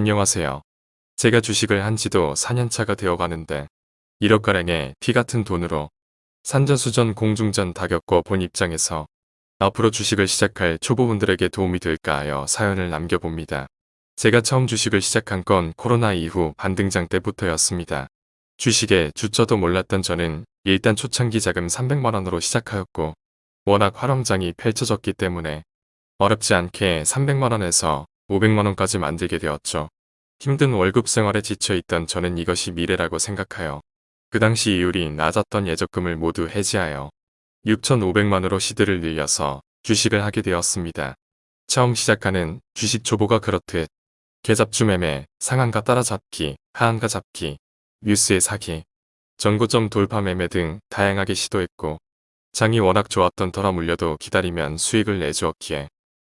안녕하세요. 제가 주식을 한 지도 4년차가 되어가는데 1억가량의 피같은 돈으로 산전수전 공중전 다 겪어본 입장에서 앞으로 주식을 시작할 초보분들에게 도움이 될까 하여 사연을 남겨봅니다. 제가 처음 주식을 시작한 건 코로나 이후 반등장 때부터였습니다. 주식에 주저도 몰랐던 저는 일단 초창기 자금 300만원으로 시작하였고 워낙 활황장이 펼쳐졌기 때문에 어렵지 않게 300만원에서 500만원까지 만들게 되었죠. 힘든 월급 생활에 지쳐있던 저는 이것이 미래라고 생각하여 그 당시 이율이 낮았던 예적금을 모두 해지하여 6,500만으로 시드를 늘려서 주식을 하게 되었습니다. 처음 시작하는 주식 초보가 그렇듯 계잡주 매매, 상한가 따라잡기, 하한가 잡기, 뉴스에 사기, 전고점 돌파 매매 등 다양하게 시도했고 장이 워낙 좋았던 터라 물려도 기다리면 수익을 내주었기에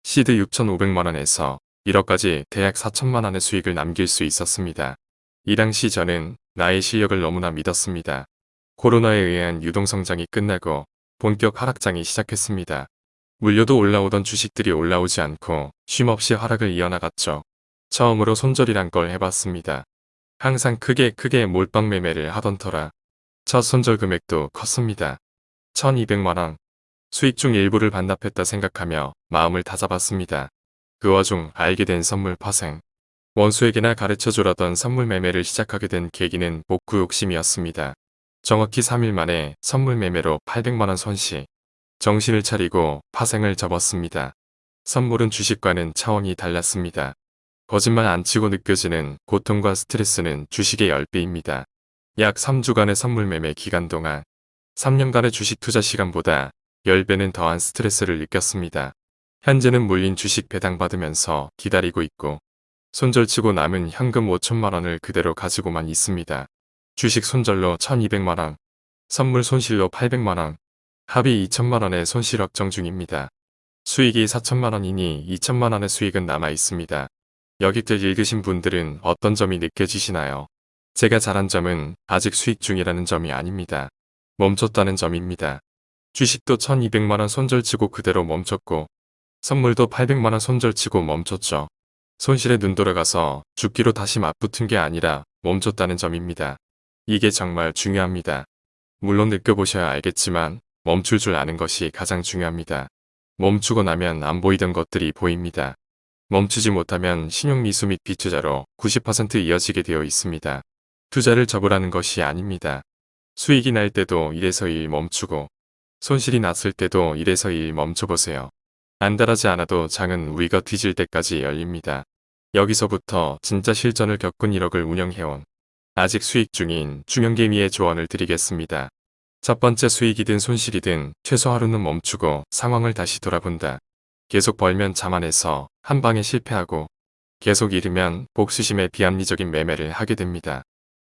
시드 6,500만원에서 1억까지 대략 4천만 원의 수익을 남길 수 있었습니다. 이 당시 저는 나의 실력을 너무나 믿었습니다. 코로나에 의한 유동성장이 끝나고 본격 하락장이 시작했습니다. 물려도 올라오던 주식들이 올라오지 않고 쉼없이 하락을 이어나갔죠. 처음으로 손절이란 걸 해봤습니다. 항상 크게 크게 몰빵 매매를 하던 터라 첫 손절 금액도 컸습니다. 1200만원 수익 중 일부를 반납했다 생각하며 마음을 다잡았습니다. 그 와중 알게 된 선물 파생. 원수에게나 가르쳐주라던 선물 매매를 시작하게 된 계기는 복구 욕심이었습니다. 정확히 3일 만에 선물 매매로 800만원 손실. 정신을 차리고 파생을 접었습니다. 선물은 주식과는 차원이 달랐습니다. 거짓말 안 치고 느껴지는 고통과 스트레스는 주식의 10배입니다. 약 3주간의 선물 매매 기간 동안 3년간의 주식 투자 시간보다 10배는 더한 스트레스를 느꼈습니다. 현재는 물린 주식 배당받으면서 기다리고 있고 손절치고 남은 현금 5천만원을 그대로 가지고만 있습니다. 주식 손절로 1200만원, 선물 손실로 800만원, 합의 2천만원의 손실 확정 중입니다. 수익이 4천만원이니 2천만원의 수익은 남아 있습니다. 여기들 읽으신 분들은 어떤 점이 느껴지시나요? 제가 잘한 점은 아직 수익 중이라는 점이 아닙니다. 멈췄다는 점입니다. 주식도 1200만원 손절치고 그대로 멈췄고 선물도 800만원 손절치고 멈췄죠. 손실에 눈 돌아가서 죽기로 다시 맞붙은 게 아니라 멈췄다는 점입니다. 이게 정말 중요합니다. 물론 느껴보셔야 알겠지만 멈출 줄 아는 것이 가장 중요합니다. 멈추고 나면 안 보이던 것들이 보입니다. 멈추지 못하면 신용미수 및 비투자로 90% 이어지게 되어 있습니다. 투자를 접으라는 것이 아닙니다. 수익이 날 때도 1에서 1 멈추고 손실이 났을 때도 1에서 1 멈춰보세요. 안달하지 않아도 장은 위가 뒤질 때까지 열립니다. 여기서부터 진짜 실전을 겪은 1억을 운영해온 아직 수익 중인 중형개미의 조언을 드리겠습니다. 첫 번째 수익이든 손실이든 최소 하루는 멈추고 상황을 다시 돌아본다. 계속 벌면 자만해서 한 방에 실패하고 계속 잃으면 복수심에 비합리적인 매매를 하게 됩니다.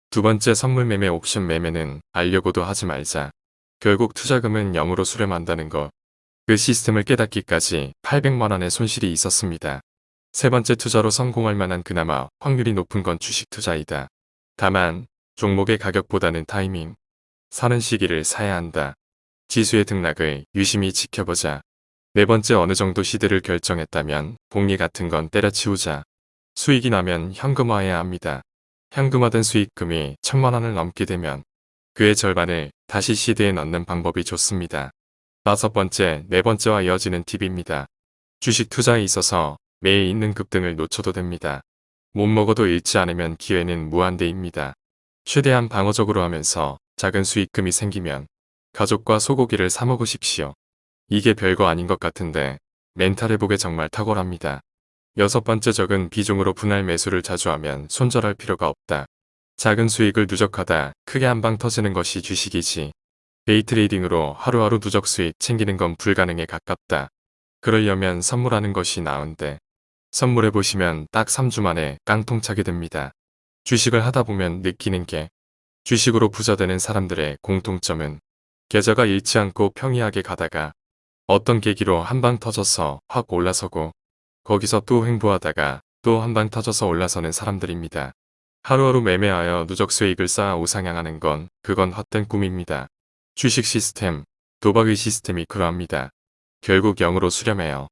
두 번째 선물 매매 옵션 매매는 알려고도 하지 말자. 결국 투자금은 0으로 수렴한다는 것. 그 시스템을 깨닫기까지 800만원의 손실이 있었습니다. 세 번째 투자로 성공할 만한 그나마 확률이 높은 건 주식 투자이다. 다만 종목의 가격보다는 타이밍, 사는 시기를 사야 한다. 지수의 등락을 유심히 지켜보자. 네 번째 어느 정도 시대를 결정했다면 복리 같은 건 때려치우자. 수익이 나면 현금화해야 합니다. 현금화된 수익금이 천만 원을 넘게 되면 그의 절반을 다시 시대에 넣는 방법이 좋습니다. 다섯 번째, 네 번째와 이어지는 팁입니다. 주식 투자에 있어서 매일 있는 급등을 놓쳐도 됩니다. 못 먹어도 잃지 않으면 기회는 무한대입니다. 최대한 방어적으로 하면서 작은 수익금이 생기면 가족과 소고기를 사 먹으십시오. 이게 별거 아닌 것 같은데 멘탈 회복에 정말 탁월합니다. 여섯 번째 적은 비중으로 분할 매수를 자주 하면 손절할 필요가 없다. 작은 수익을 누적하다 크게 한 방 터지는 것이 주식이지 데이트레이딩으로 하루하루 누적 수익 챙기는 건 불가능에 가깝다. 그러려면 선물하는 것이 나은데 선물해보시면 딱 3주 만에 깡통 차게 됩니다. 주식을 하다 보면 느끼는 게 주식으로 부자되는 사람들의 공통점은 계좌가 잃지 않고 평이하게 가다가 어떤 계기로 한 방 터져서 확 올라서고 거기서 또 횡보하다가 또 한 방 터져서 올라서는 사람들입니다. 하루하루 매매하여 누적 수익을 쌓아 우상향하는 건 그건 헛된 꿈입니다. 주식 시스템, 도박의 시스템이 그러합니다. 결국 0으로 수렴해요.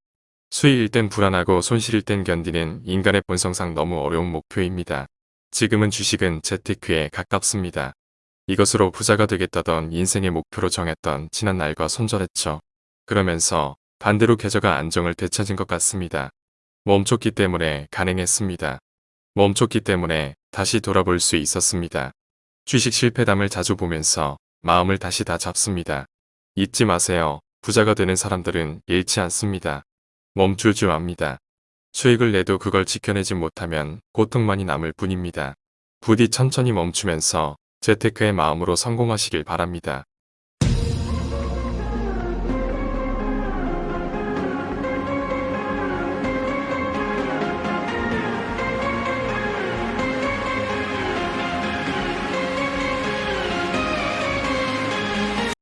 수익일 땐 불안하고 손실일 땐 견디는 인간의 본성상 너무 어려운 목표입니다. 지금은 주식은 재테크에 가깝습니다. 이것으로 부자가 되겠다던 인생의 목표로 정했던 지난 날과 손절했죠. 그러면서 반대로 계좌가 안정을 되찾은 것 같습니다. 멈췄기 때문에 가능했습니다. 멈췄기 때문에 다시 돌아볼 수 있었습니다. 주식 실패담을 자주 보면서 마음을 다시 다 잡습니다. 잊지 마세요. 부자가 되는 사람들은 잃지 않습니다. 멈추지 맙니다. 수익을 내도 그걸 지켜내지 못하면 고통만이 남을 뿐입니다. 부디 천천히 멈추면서 재테크의 마음으로 성공하시길 바랍니다.